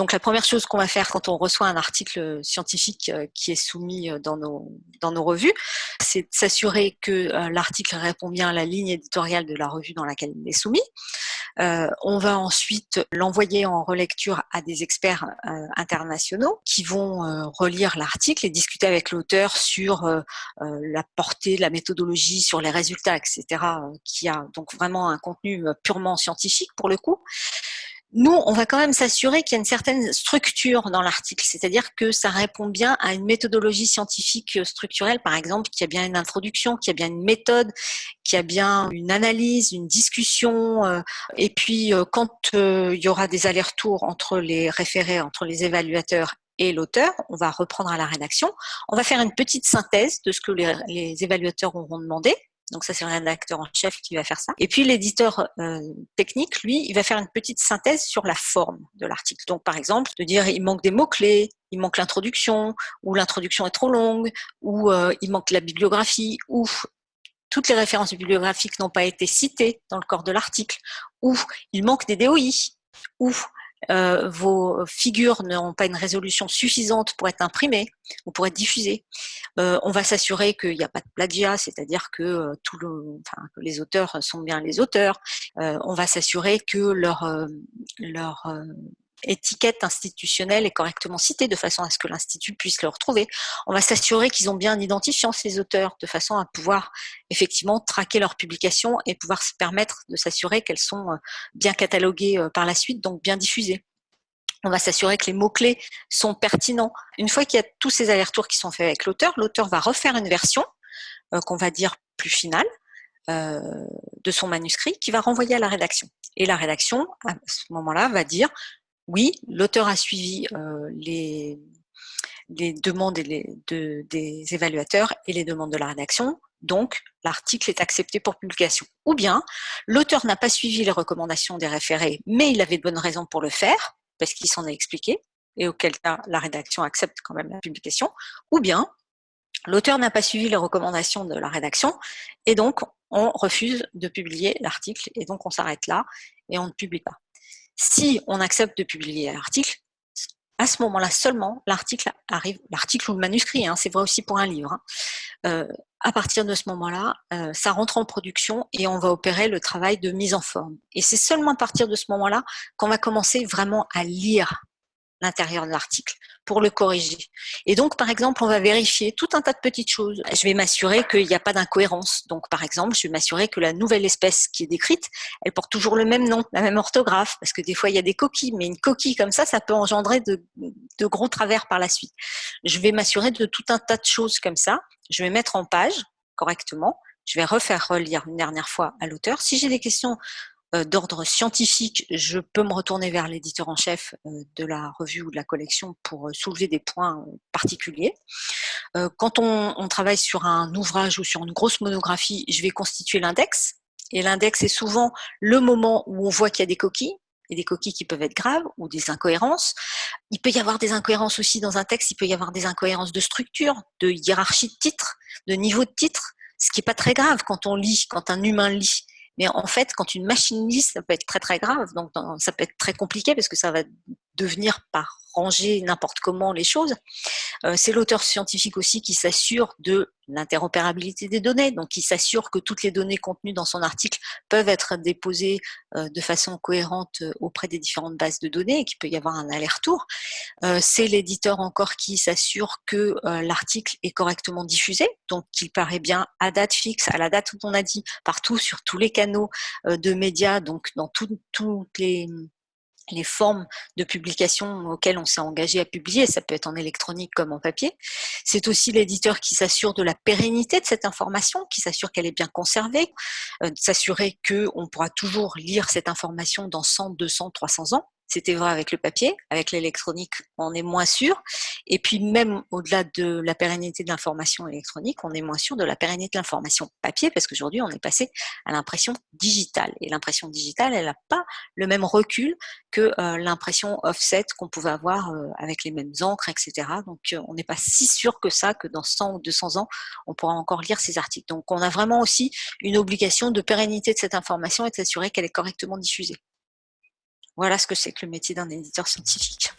Donc la première chose qu'on va faire quand on reçoit un article scientifique euh, qui est soumis euh, dans nos, revues, c'est de s'assurer que euh, l'article répond bien à la ligne éditoriale de la revue dans laquelle il est soumis. on va ensuite l'envoyer en relecture à des experts internationaux qui vont relire l'article et discuter avec l'auteur sur la portée, la méthodologie, sur les résultats, etc., qui a donc vraiment un contenu purement scientifique pour le coup nous, on va quand même s'assurer qu'il y a une certaine structure dans l'article, c'est-à-dire que ça répond bien à une méthodologie scientifique euh, structurelle, par exemple, qu'il y a bien une introduction, qu'il y a bien une méthode, qu'il y a bien une analyse, une discussion. Euh, et puis, euh, quand il y aura des allers-retours entre les référés, entre les évaluateurs et l'auteur, on va reprendre à la rédaction. On va faire une petite synthèse de ce que les, les évaluateurs auront demandé. Donc ça, c'est le rédacteur en chef qui va faire ça. Et puis l'éditeur euh, technique, lui, il va faire une petite synthèse sur la forme de l'article. Donc par exemple, de dire il manque des mots-clés, il manque l'introduction, ou l'introduction est trop longue, ou euh, il manque la bibliographie, ou toutes les références bibliographiques n'ont pas été citées dans le corps de l'article, ou il manque des DOI, ou euh, vos figures n'ont pas une résolution suffisante pour être imprimées ou pour être diffusées. Euh, on va s'assurer qu'il n'y a pas de plagiat, c'est-à-dire que, euh, tout le, enfin, les auteurs sont bien les auteurs. on va s'assurer que leur, leur étiquette institutionnelle est correctement citée de façon à ce que l'Institut puisse le retrouver. On va s'assurer qu'ils ont bien un identifiant, ces auteurs, de façon à pouvoir effectivement traquer leurs publications et pouvoir se permettre de s'assurer qu'elles sont euh, bien cataloguées euh, par la suite, donc bien diffusées. On va s'assurer que les mots-clés sont pertinents. Une fois qu'il y a tous ces allers-retours qui sont faits avec l'auteur, l'auteur va refaire une version euh, qu'on va dire plus finale, de son manuscrit qui va renvoyer à la rédaction. Et la rédaction, à ce moment-là, va dire oui, l'auteur a suivi euh, les, demandes des évaluateurs et les demandes de la rédaction, donc l'article est accepté pour publication. Ou bien, l'auteur n'a pas suivi les recommandations des référés, mais il avait de bonnes raisons pour le faire, parce qu'il s'en est expliqué, et auquel cas la rédaction accepte quand même la publication. Ou bien, l'auteur n'a pas suivi les recommandations de la rédaction, et donc on refuse de publier l'article, et donc on s'arrête là, et on ne publie pas. Si on accepte de publier l'article, à ce moment-là seulement, l'article arrive, l'article ou le manuscrit, hein, c'est vrai aussi pour un livre. Hein. Euh, à partir de ce moment-là, euh, ça rentre en production et on va opérer le travail de mise en forme. Et c'est seulement à partir de ce moment-là qu'on va commencer vraiment à lire l'intérieur de l'article pour le corriger. Et donc, par exemple, on va vérifier tout un tas de petites choses. Je vais m'assurer qu'il n'y a pas d'incohérence. Donc, par exemple, je vais m'assurer que la nouvelle espèce qui est décrite, elle porte toujours le même nom, la même orthographe, parce que des fois, il y a des coquilles, mais une coquille comme ça, ça peut engendrer de, de gros travers par la suite. Je vais m'assurer de tout un tas de choses comme ça. Je vais mettre en page correctement. Je vais refaire relire une dernière fois à l'auteur. Si j'ai des questions d'ordre scientifique, je peux me retourner vers l'éditeur en chef euh, de la revue ou de la collection pour euh, soulever des points particuliers. Quand on, travaille sur un ouvrage ou sur une grosse monographie, je vais constituer l'index. Et l'index est souvent le moment où on voit qu'il y a des coquilles, et des coquilles qui peuvent être graves ou des incohérences. Il peut y avoir des incohérences aussi dans un texte, il peut y avoir des incohérences de structure, de hiérarchie de titre, de niveau de titre, ce qui n'est pas très grave quand on lit, quand un humain lit. Mais en fait, quand une machine lit, ça peut être très très grave. Donc ça peut être très compliqué parce que ça va devenir par ranger n'importe comment les choses. Euh, c'est l'auteur scientifique aussi qui s'assure de l'interopérabilité des données, donc qui s'assure que toutes les données contenues dans son article peuvent être déposées euh, de façon cohérente euh, auprès des différentes bases de données et qu'il peut y avoir un aller-retour. c'est l'éditeur encore qui s'assure que l'article est correctement diffusé, donc qu'il paraît bien à date fixe, à la date où on a dit, partout sur tous les canaux de médias, donc dans toutes les les formes de publication auxquelles on s'est engagé à publier, ça peut être en électronique comme en papier. C'est aussi l'éditeur qui s'assure de la pérennité de cette information, qui s'assure qu'elle est bien conservée, euh, s'assurer qu'on pourra toujours lire cette information dans 100, 200, 300 ans. C'était vrai avec le papier, avec l'électronique, on est moins sûr. Et puis même au-delà de la pérennité de l'information électronique, on est moins sûr de la pérennité de l'information papier, parce qu'aujourd'hui, on est passé à l'impression digitale. Et l'impression digitale, elle n'a pas le même recul que euh, l'impression offset qu'on pouvait avoir euh, avec les mêmes encres, etc. Donc euh, on n'est pas si sûr que ça, que dans 100 ou 200 ans, on pourra encore lire ces articles. Donc on a vraiment aussi une obligation de pérennité de cette information et de s'assurer qu'elle est correctement diffusée. Voilà ce que c'est que le métier d'un éditeur scientifique.